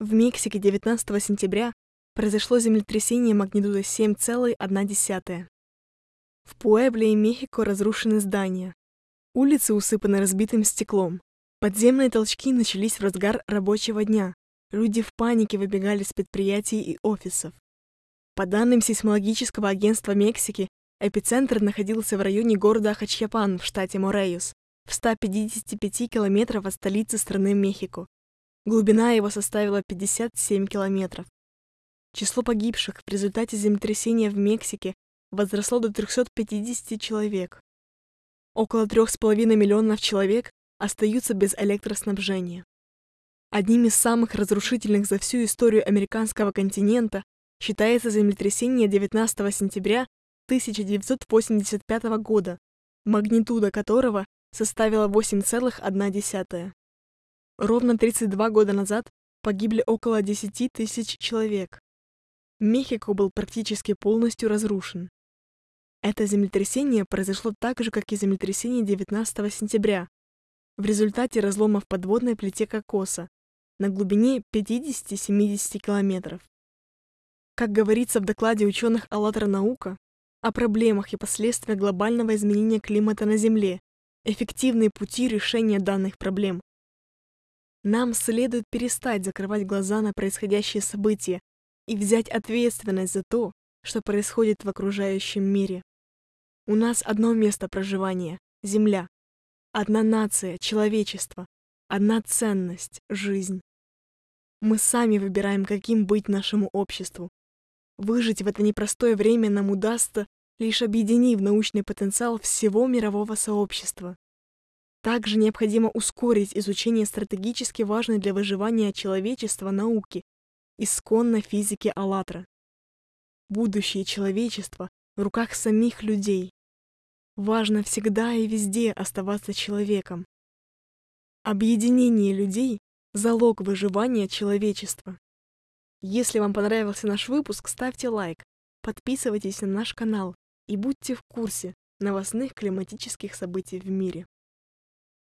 В Мексике 19 сентября произошло землетрясение магнитудой 7,1. В Пуэбле и Мехико разрушены здания. Улицы усыпаны разбитым стеклом. Подземные толчки начались в разгар рабочего дня. Люди в панике выбегали с предприятий и офисов. По данным сейсмологического агентства Мексики, эпицентр находился в районе города Хачьяпан в штате Морейос, в 155 километров от столицы страны Мехико. Глубина его составила 57 километров. Число погибших в результате землетрясения в Мексике возросло до 350 человек. Около 3,5 миллионов человек остаются без электроснабжения. Одним из самых разрушительных за всю историю американского континента считается землетрясение 19 сентября 1985 года, магнитуда которого составила 8,1. Ровно 32 года назад погибли около 10 тысяч человек. Мехико был практически полностью разрушен. Это землетрясение произошло так же, как и землетрясение 19 сентября, в результате разлома в подводной плите кокоса на глубине 50-70 километров. Как говорится в докладе ученых «АЛЛАТРА наука» о проблемах и последствиях глобального изменения климата на Земле, эффективные пути решения данных проблем. Нам следует перестать закрывать глаза на происходящие события и взять ответственность за то, что происходит в окружающем мире. У нас одно место проживания — Земля. Одна нация, человечество. Одна ценность — жизнь. Мы сами выбираем, каким быть нашему обществу. Выжить в это непростое время нам удастся, лишь объединив научный потенциал всего мирового сообщества. Также необходимо ускорить изучение стратегически важной для выживания человечества науки, исконной физики АЛЛАТРА. Будущее человечества в руках самих людей. Важно всегда и везде оставаться человеком. Объединение людей — залог выживания человечества. Если вам понравился наш выпуск, ставьте лайк, подписывайтесь на наш канал и будьте в курсе новостных климатических событий в мире.